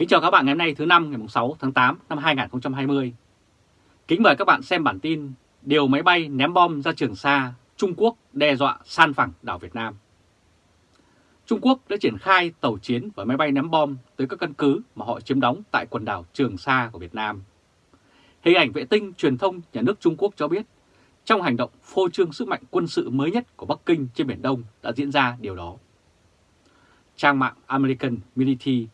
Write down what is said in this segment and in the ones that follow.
Kính chào các bạn ngày hôm nay thứ năm ngày 6 tháng 8 năm 2020. Kính mời các bạn xem bản tin Điều máy bay ném bom ra Trường Sa, Trung Quốc đe dọa san phẳng đảo Việt Nam. Trung Quốc đã triển khai tàu chiến và máy bay ném bom tới các căn cứ mà họ chiếm đóng tại quần đảo Trường Sa của Việt Nam. Hình ảnh vệ tinh truyền thông nhà nước Trung Quốc cho biết, trong hành động phô trương sức mạnh quân sự mới nhất của Bắc Kinh trên Biển Đông đã diễn ra điều đó. Trang mạng American Military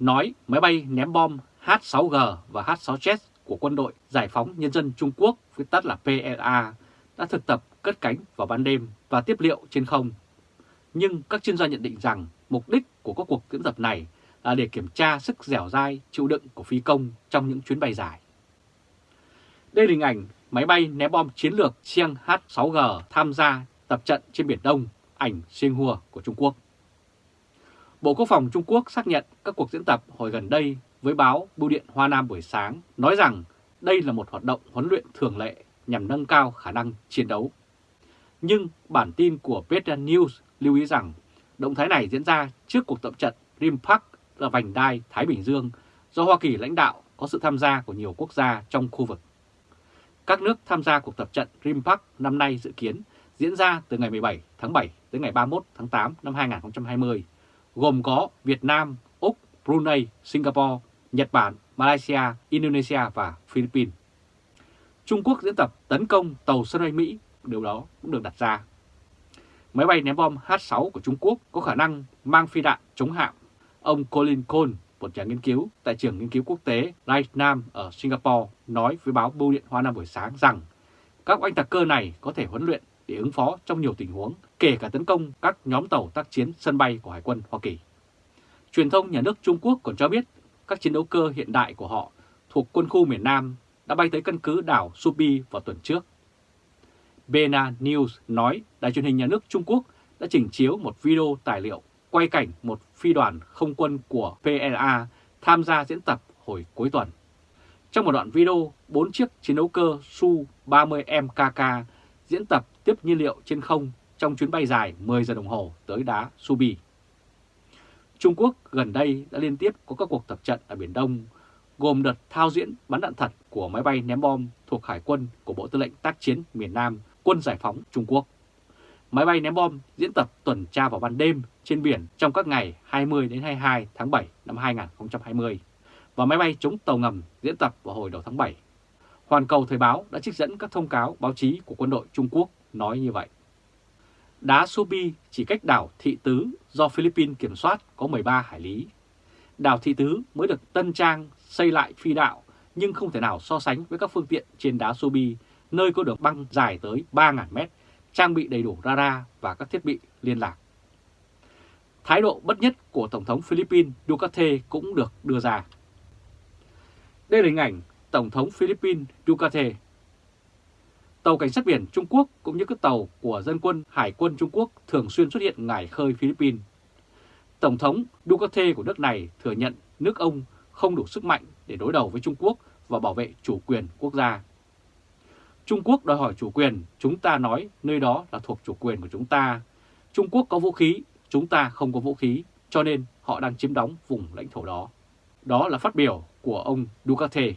nói máy bay ném bom H-6G và H-6Jet của quân đội Giải phóng Nhân dân Trung Quốc, viết tắt là PLA, đã thực tập cất cánh vào ban đêm và tiếp liệu trên không. Nhưng các chuyên gia nhận định rằng mục đích của các cuộc diễn tập này là để kiểm tra sức dẻo dai, chịu đựng của phi công trong những chuyến bay dài. Đây là hình ảnh máy bay ném bom chiến lược Chiang H-6G tham gia tập trận trên Biển Đông, ảnh Xinhua của Trung Quốc. Bộ Quốc phòng Trung Quốc xác nhận các cuộc diễn tập hồi gần đây với báo Bưu điện Hoa Nam buổi sáng nói rằng đây là một hoạt động huấn luyện thường lệ nhằm nâng cao khả năng chiến đấu. Nhưng bản tin của Vietnam News lưu ý rằng động thái này diễn ra trước cuộc tập trận Rim Park ở Vành Đai, Thái Bình Dương do Hoa Kỳ lãnh đạo có sự tham gia của nhiều quốc gia trong khu vực. Các nước tham gia cuộc tập trận Rim Park năm nay dự kiến diễn ra từ ngày 17 tháng 7 tới ngày 31 tháng 8 năm 2020 gồm có Việt Nam, Úc, Brunei, Singapore, Nhật Bản, Malaysia, Indonesia và Philippines. Trung Quốc diễn tập tấn công tàu sân bay Mỹ, điều đó cũng được đặt ra. Máy bay ném bom H-6 của Trung Quốc có khả năng mang phi đạn chống hạm. Ông Colin Cole, một nhà nghiên cứu tại trường nghiên cứu quốc tế Light Nam ở Singapore, nói với báo Bưu điện Hoa Nam buổi sáng rằng các oanh tạc cơ này có thể huấn luyện để ứng phó trong nhiều tình huống, kể cả tấn công các nhóm tàu tác chiến sân bay của Hải quân Hoa Kỳ. Truyền thông nhà nước Trung Quốc còn cho biết các chiến đấu cơ hiện đại của họ thuộc quân khu miền Nam đã bay tới căn cứ đảo Subi vào tuần trước. Bena News nói đài truyền hình nhà nước Trung Quốc đã trình chiếu một video tài liệu quay cảnh một phi đoàn không quân của PLA tham gia diễn tập hồi cuối tuần. Trong một đoạn video, bốn chiếc chiến đấu cơ Su-30 MKK diễn tập tiếp nhiên liệu trên không trong chuyến bay dài 10 giờ đồng hồ tới đá Subi. Trung Quốc gần đây đã liên tiếp có các cuộc tập trận ở Biển Đông, gồm đợt thao diễn bắn đạn thật của máy bay ném bom thuộc Hải quân của Bộ Tư lệnh Tác chiến miền Nam, Quân Giải phóng Trung Quốc. Máy bay ném bom diễn tập tuần tra vào ban đêm trên biển trong các ngày 20 đến 22 tháng 7 năm 2020 và máy bay chống tàu ngầm diễn tập vào hồi đầu tháng 7 Hoàn Cầu Thời báo đã trích dẫn các thông cáo báo chí của quân đội Trung Quốc nói như vậy. Đá Subi chỉ cách đảo Thị Tứ do Philippines kiểm soát có 13 hải lý. Đảo Thị Tứ mới được tân trang xây lại phi đạo nhưng không thể nào so sánh với các phương tiện trên đá Subi nơi có đường băng dài tới 3.000 mét, trang bị đầy đủ radar và các thiết bị liên lạc. Thái độ bất nhất của Tổng thống Philippines Duterte cũng được đưa ra. Đây là hình ảnh Tổng thống Philippines Ducate. Tàu cảnh sát biển Trung Quốc cũng như các tàu của dân quân Hải quân Trung Quốc thường xuyên xuất hiện ngải khơi Philippines. Tổng thống Duterte của nước này thừa nhận nước ông không đủ sức mạnh để đối đầu với Trung Quốc và bảo vệ chủ quyền quốc gia. Trung Quốc đòi hỏi chủ quyền, chúng ta nói nơi đó là thuộc chủ quyền của chúng ta. Trung Quốc có vũ khí, chúng ta không có vũ khí, cho nên họ đang chiếm đóng vùng lãnh thổ đó. Đó là phát biểu của ông Duterte.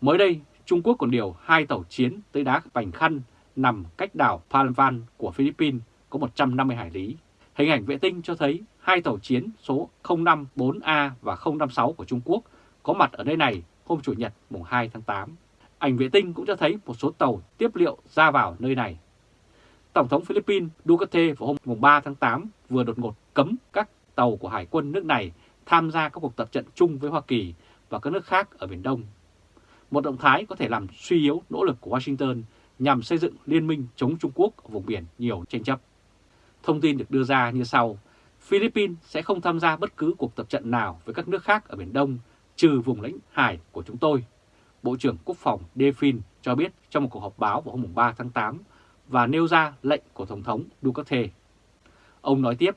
Mới đây, Trung Quốc còn điều hai tàu chiến tới đá Bành Khăn nằm cách đảo Palawan của Philippines có 150 hải lý. Hình ảnh vệ tinh cho thấy hai tàu chiến số 054A và 056 của Trung Quốc có mặt ở nơi này hôm Chủ nhật, mùng 2 tháng 8. Ảnh vệ tinh cũng cho thấy một số tàu tiếp liệu ra vào nơi này. Tổng thống Philippines Duterte vào hôm mùng 3 tháng 8 vừa đột ngột cấm các tàu của Hải quân nước này tham gia các cuộc tập trận chung với Hoa Kỳ và các nước khác ở Biển Đông một động thái có thể làm suy yếu nỗ lực của Washington nhằm xây dựng liên minh chống Trung Quốc ở vùng biển nhiều tranh chấp. Thông tin được đưa ra như sau, Philippines sẽ không tham gia bất cứ cuộc tập trận nào với các nước khác ở Biển Đông trừ vùng lãnh hải của chúng tôi. Bộ trưởng Quốc phòng Defin cho biết trong một cuộc họp báo vào hôm 3 tháng 8 và nêu ra lệnh của Tổng thống Duterte. Ông nói tiếp,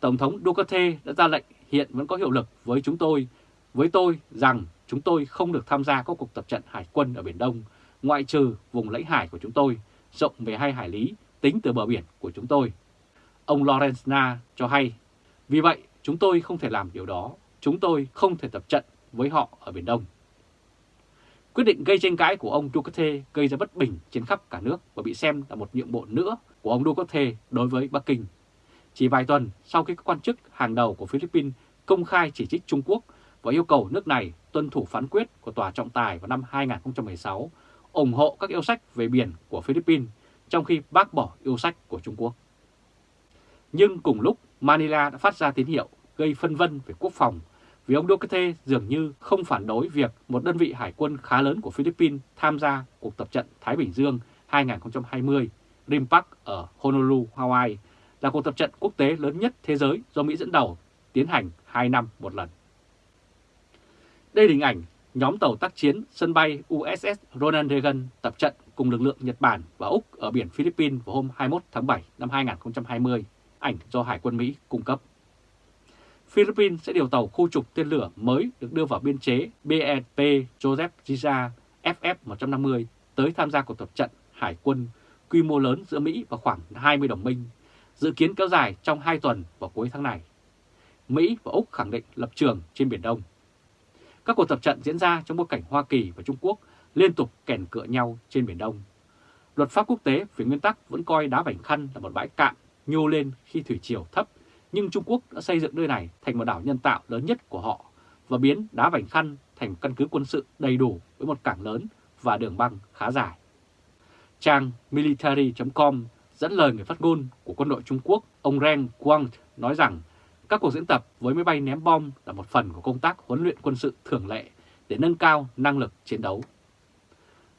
Tổng thống Duterte đã ra lệnh hiện vẫn có hiệu lực với chúng tôi, với tôi rằng chúng tôi không được tham gia các cuộc tập trận hải quân ở Biển Đông, ngoại trừ vùng lãnh hải của chúng tôi, rộng về hai hải lý, tính từ bờ biển của chúng tôi. Ông Lawrence Na cho hay, vì vậy chúng tôi không thể làm điều đó. chúng tôi không thể tập trận với họ ở Biển Đông. Quyết định gây tranh cãi của ông Duterte gây ra bất bình trên khắp cả nước và bị xem là một nhượng bộ nữa của ông Duterte đối với Bắc Kinh. Chỉ vài tuần sau khi các quan chức hàng đầu của Philippines công khai chỉ trích Trung Quốc và yêu cầu nước này tuân thủ phán quyết của Tòa trọng tài vào năm 2016 ủng hộ các yêu sách về biển của Philippines trong khi bác bỏ yêu sách của Trung Quốc. Nhưng cùng lúc Manila đã phát ra tín hiệu gây phân vân về quốc phòng vì ông Duterte dường như không phản đối việc một đơn vị hải quân khá lớn của Philippines tham gia cuộc tập trận Thái Bình Dương 2020 RIMPAC ở Honolulu, Hawaii là cuộc tập trận quốc tế lớn nhất thế giới do Mỹ dẫn đầu, tiến hành 2 năm một lần. Đây là hình ảnh nhóm tàu tác chiến sân bay USS Ronald Reagan tập trận cùng lực lượng Nhật Bản và Úc ở biển Philippines vào hôm 21 tháng 7 năm 2020, ảnh do Hải quân Mỹ cung cấp. Philippines sẽ điều tàu khu trục tên lửa mới được đưa vào biên chế BNP Joseph Giza FF-150 tới tham gia cuộc tập trận hải quân quy mô lớn giữa Mỹ và khoảng 20 đồng minh, dự kiến kéo dài trong 2 tuần vào cuối tháng này. Mỹ và Úc khẳng định lập trường trên Biển Đông. Các cuộc tập trận diễn ra trong bối cảnh Hoa Kỳ và Trung Quốc liên tục kèn cựa nhau trên Biển Đông. Luật pháp quốc tế về nguyên tắc vẫn coi đá Vành Khăn là một bãi cạn nhô lên khi thủy triều thấp, nhưng Trung Quốc đã xây dựng nơi này thành một đảo nhân tạo lớn nhất của họ và biến đá Vành Khăn thành căn cứ quân sự đầy đủ với một cảng lớn và đường băng khá dài. Trang military.com dẫn lời người phát ngôn của quân đội Trung Quốc, ông Ren Quang nói rằng các cuộc diễn tập với máy bay ném bom là một phần của công tác huấn luyện quân sự thường lệ để nâng cao năng lực chiến đấu.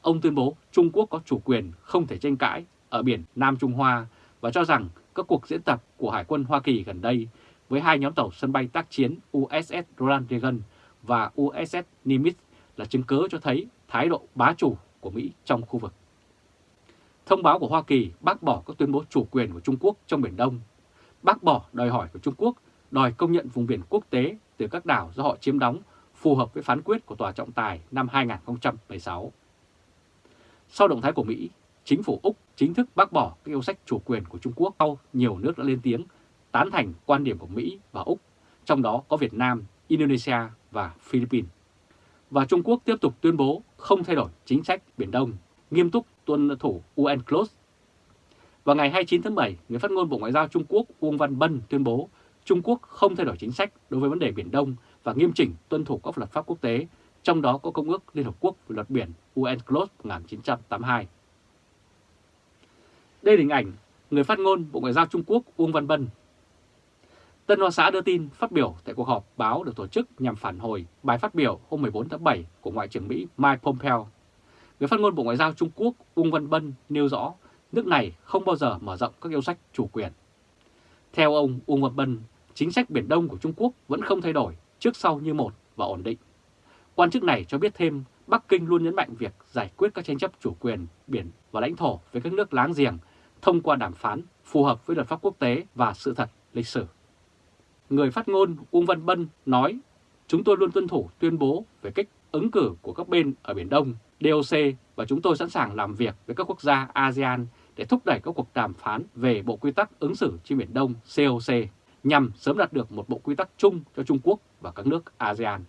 Ông tuyên bố Trung Quốc có chủ quyền không thể tranh cãi ở biển Nam Trung Hoa và cho rằng các cuộc diễn tập của Hải quân Hoa Kỳ gần đây với hai nhóm tàu sân bay tác chiến USS Ronald Reagan và USS Nimitz là chứng cứ cho thấy thái độ bá chủ của Mỹ trong khu vực. Thông báo của Hoa Kỳ bác bỏ các tuyên bố chủ quyền của Trung Quốc trong Biển Đông, bác bỏ đòi hỏi của Trung Quốc đòi công nhận vùng biển quốc tế từ các đảo do họ chiếm đóng phù hợp với phán quyết của Tòa trọng tài năm 2016. Sau động thái của Mỹ, chính phủ Úc chính thức bác bỏ các yêu sách chủ quyền của Trung Quốc sau nhiều nước đã lên tiếng tán thành quan điểm của Mỹ và Úc, trong đó có Việt Nam, Indonesia và Philippines. Và Trung Quốc tiếp tục tuyên bố không thay đổi chính sách Biển Đông, nghiêm túc tuân thủ UNCLOS. Vào ngày 29 tháng 7, người phát ngôn Bộ Ngoại giao Trung Quốc Uông Văn Bân tuyên bố Trung Quốc không thay đổi chính sách đối với vấn đề Biển Đông và nghiêm chỉnh tuân thủ các luật pháp quốc tế, trong đó có Công ước Liên Hợp Quốc về luật biển UNCLOS 1982. Đây là hình ảnh người phát ngôn Bộ Ngoại giao Trung Quốc Uông Văn Bân. Tân Hoa Xã đưa tin phát biểu tại cuộc họp báo được tổ chức nhằm phản hồi bài phát biểu hôm 14 tháng 7 của Ngoại trưởng Mỹ Mike Pompeo. Người phát ngôn Bộ Ngoại giao Trung Quốc Uông Văn Bân nêu rõ nước này không bao giờ mở rộng các yêu sách chủ quyền. Theo ông Uông Văn Bân, chính sách Biển Đông của Trung Quốc vẫn không thay đổi trước sau như một và ổn định. Quan chức này cho biết thêm Bắc Kinh luôn nhấn mạnh việc giải quyết các tranh chấp chủ quyền biển và lãnh thổ với các nước láng giềng thông qua đàm phán phù hợp với luật pháp quốc tế và sự thật lịch sử. Người phát ngôn Uông Văn Bân nói, chúng tôi luôn tuân thủ tuyên bố về cách ứng cử của các bên ở Biển Đông, DOC và chúng tôi sẵn sàng làm việc với các quốc gia ASEAN để thúc đẩy các cuộc đàm phán về Bộ Quy tắc ứng xử trên Biển Đông COC nhằm sớm đạt được một bộ quy tắc chung cho Trung Quốc và các nước ASEAN.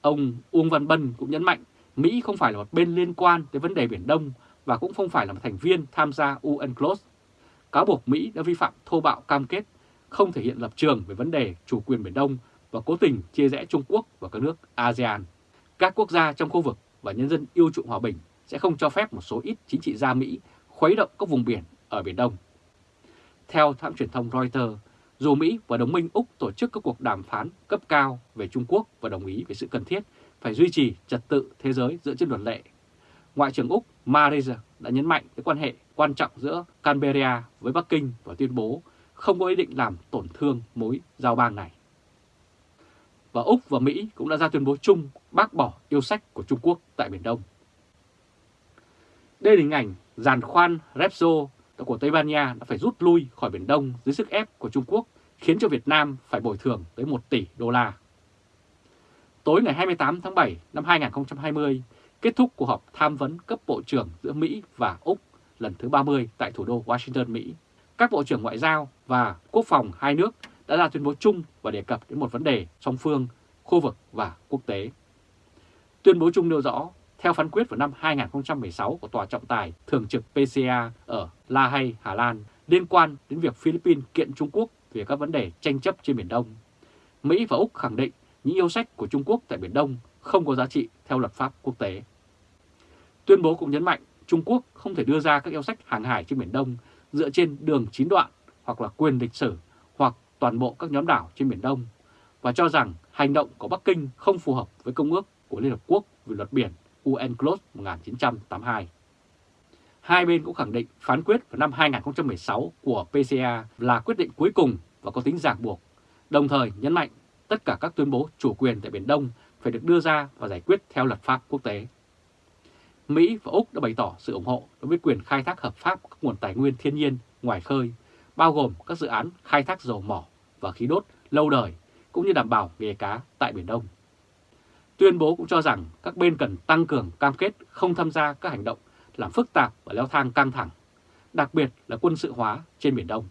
Ông Uông Văn Bân cũng nhấn mạnh Mỹ không phải là một bên liên quan tới vấn đề Biển Đông và cũng không phải là một thành viên tham gia UNCLOS. Cáo buộc Mỹ đã vi phạm thô bạo cam kết, không thể hiện lập trường về vấn đề chủ quyền Biển Đông và cố tình chia rẽ Trung Quốc và các nước ASEAN. Các quốc gia trong khu vực và nhân dân yêu chuộng hòa bình sẽ không cho phép một số ít chính trị gia Mỹ khuấy động các vùng biển ở Biển Đông. Theo hãng truyền thông Reuters, dù Mỹ và đồng minh Úc tổ chức các cuộc đàm phán cấp cao về Trung Quốc và đồng ý về sự cần thiết phải duy trì trật tự thế giới dựa trên luật lệ, Ngoại trưởng Úc Marisa đã nhấn mạnh tới quan hệ quan trọng giữa Canberra với Bắc Kinh và tuyên bố không có ý định làm tổn thương mối giao bang này. Và Úc và Mỹ cũng đã ra tuyên bố chung bác bỏ yêu sách của Trung Quốc tại Biển Đông. Đây là hình ảnh giàn khoan Repsol của Tây Ban Nha đã phải rút lui khỏi Biển Đông dưới sức ép của Trung Quốc, khiến cho Việt Nam phải bồi thường tới 1 tỷ đô la. Tối ngày 28 tháng 7 năm 2020, kết thúc cuộc họp tham vấn cấp bộ trưởng giữa Mỹ và Úc lần thứ 30 tại thủ đô Washington, Mỹ. Các bộ trưởng ngoại giao và quốc phòng hai nước đã ra tuyên bố chung và đề cập đến một vấn đề song phương, khu vực và quốc tế. Tuyên bố chung nêu rõ, theo phán quyết vào năm 2016 của Tòa trọng tài thường trực PCA ở La Hay, Hà Lan liên quan đến việc Philippines kiện Trung Quốc về các vấn đề tranh chấp trên Biển Đông, Mỹ và Úc khẳng định những yêu sách của Trung Quốc tại Biển Đông không có giá trị theo luật pháp quốc tế. Tuyên bố cũng nhấn mạnh Trung Quốc không thể đưa ra các yêu sách hàng hải trên Biển Đông dựa trên đường chín đoạn hoặc là quyền lịch sử hoặc toàn bộ các nhóm đảo trên Biển Đông và cho rằng hành động của Bắc Kinh không phù hợp với Công ước của Liên Hợp Quốc về luật biển UNCLOS 1982. Hai bên cũng khẳng định phán quyết vào năm 2016 của PCA là quyết định cuối cùng và có tính ràng buộc, đồng thời nhấn mạnh tất cả các tuyên bố chủ quyền tại Biển Đông phải được đưa ra và giải quyết theo luật pháp quốc tế. Mỹ và Úc đã bày tỏ sự ủng hộ đối với quyền khai thác hợp pháp các nguồn tài nguyên thiên nhiên ngoài khơi, bao gồm các dự án khai thác dầu mỏ và khí đốt lâu đời, cũng như đảm bảo nghề cá tại Biển Đông. Tuyên bố cũng cho rằng các bên cần tăng cường cam kết không tham gia các hành động làm phức tạp và leo thang căng thẳng, đặc biệt là quân sự hóa trên Biển Đông.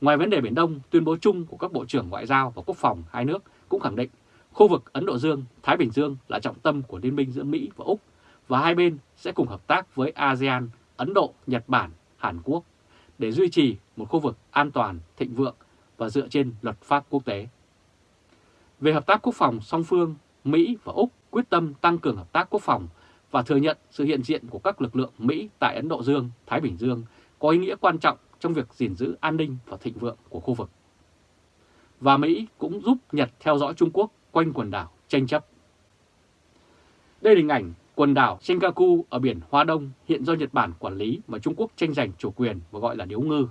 Ngoài vấn đề Biển Đông, tuyên bố chung của các Bộ trưởng Ngoại giao và Quốc phòng hai nước cũng khẳng định khu vực Ấn Độ Dương, Thái Bình Dương là trọng tâm của liên minh giữa Mỹ và Úc và hai bên sẽ cùng hợp tác với ASEAN, Ấn Độ, Nhật Bản, Hàn Quốc để duy trì một khu vực an toàn, thịnh vượng và dựa trên luật pháp quốc tế. Về hợp tác quốc phòng song phương, Mỹ và Úc quyết tâm tăng cường hợp tác quốc phòng và thừa nhận sự hiện diện của các lực lượng Mỹ tại Ấn Độ Dương, Thái Bình Dương có ý nghĩa quan trọng trong việc gìn giữ an ninh và thịnh vượng của khu vực. Và Mỹ cũng giúp Nhật theo dõi Trung Quốc quanh quần đảo tranh chấp. Đây là hình ảnh quần đảo Senkaku ở biển Hoa Đông hiện do Nhật Bản quản lý mà Trung Quốc tranh giành chủ quyền và gọi là điếu ngư.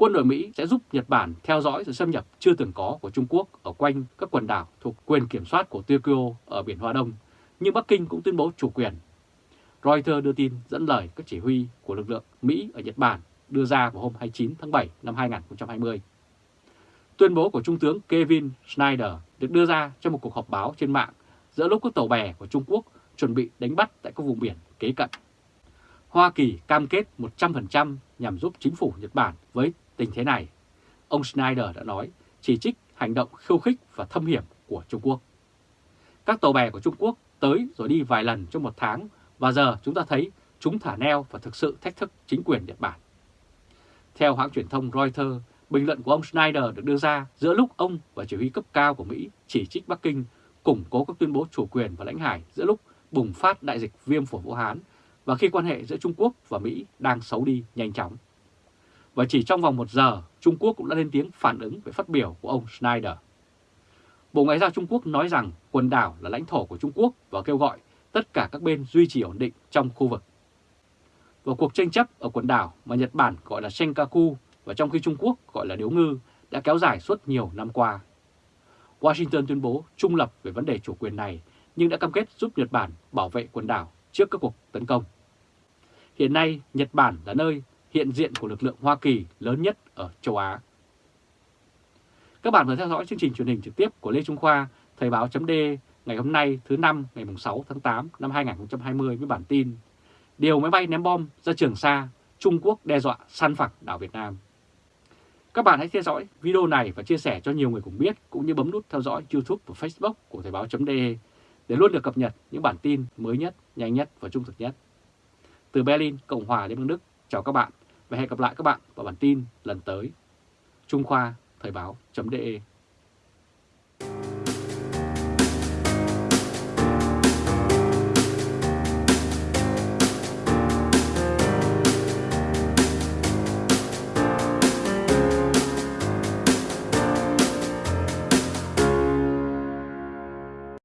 Quân đội Mỹ sẽ giúp Nhật Bản theo dõi sự xâm nhập chưa từng có của Trung Quốc ở quanh các quần đảo thuộc quyền kiểm soát của Tokyo ở biển Hoa Đông, nhưng Bắc Kinh cũng tuyên bố chủ quyền. Reuters đưa tin dẫn lời các chỉ huy của lực lượng Mỹ ở Nhật Bản đưa ra vào hôm 29 tháng 7 năm 2020. Tuyên bố của Trung tướng Kevin Schneider được đưa ra trong một cuộc họp báo trên mạng giữa lúc các tàu bè của Trung Quốc chuẩn bị đánh bắt tại các vùng biển kế cận. Hoa Kỳ cam kết 100% nhằm giúp chính phủ Nhật Bản với tình thế này. Ông Schneider đã nói, chỉ trích hành động khiêu khích và thâm hiểm của Trung Quốc. Các tàu bè của Trung Quốc tới rồi đi vài lần trong một tháng và giờ chúng ta thấy chúng thả neo và thực sự thách thức chính quyền Nhật Bản. Theo hãng truyền thông Reuters, bình luận của ông Schneider được đưa ra giữa lúc ông và chỉ huy cấp cao của Mỹ chỉ trích Bắc Kinh củng cố các tuyên bố chủ quyền và lãnh hải giữa lúc bùng phát đại dịch viêm phổi Vũ Hán và khi quan hệ giữa Trung Quốc và Mỹ đang xấu đi nhanh chóng. Và chỉ trong vòng một giờ, Trung Quốc cũng đã lên tiếng phản ứng về phát biểu của ông Schneider. Bộ Ngoại giao Trung Quốc nói rằng quần đảo là lãnh thổ của Trung Quốc và kêu gọi tất cả các bên duy trì ổn định trong khu vực. Và cuộc tranh chấp ở quần đảo mà Nhật Bản gọi là Senkaku và trong khi Trung Quốc gọi là Điếu Ngư đã kéo dài suốt nhiều năm qua. Washington tuyên bố trung lập về vấn đề chủ quyền này nhưng đã cam kết giúp Nhật Bản bảo vệ quần đảo trước các cuộc tấn công. Hiện nay, Nhật Bản là nơi hiện diện của lực lượng Hoa Kỳ lớn nhất ở châu Á. Các bạn vừa theo dõi chương trình truyền hình trực tiếp của Lê Trung Khoa, Thời báo chấm ngày hôm nay thứ năm ngày 6 tháng 8 năm 2020 với bản tin Điều máy bay ném bom ra Trường Sa, Trung Quốc đe dọa săn phẳng đảo Việt Nam. Các bạn hãy theo dõi video này và chia sẻ cho nhiều người cùng biết cũng như bấm nút theo dõi YouTube và Facebook của Thời báo.de để luôn được cập nhật những bản tin mới nhất, nhanh nhất và trung thực nhất. Từ Berlin, Cộng hòa Liên bang Đức, chào các bạn và hẹn gặp lại các bạn vào bản tin lần tới. Trung Khoa, Thời báo.de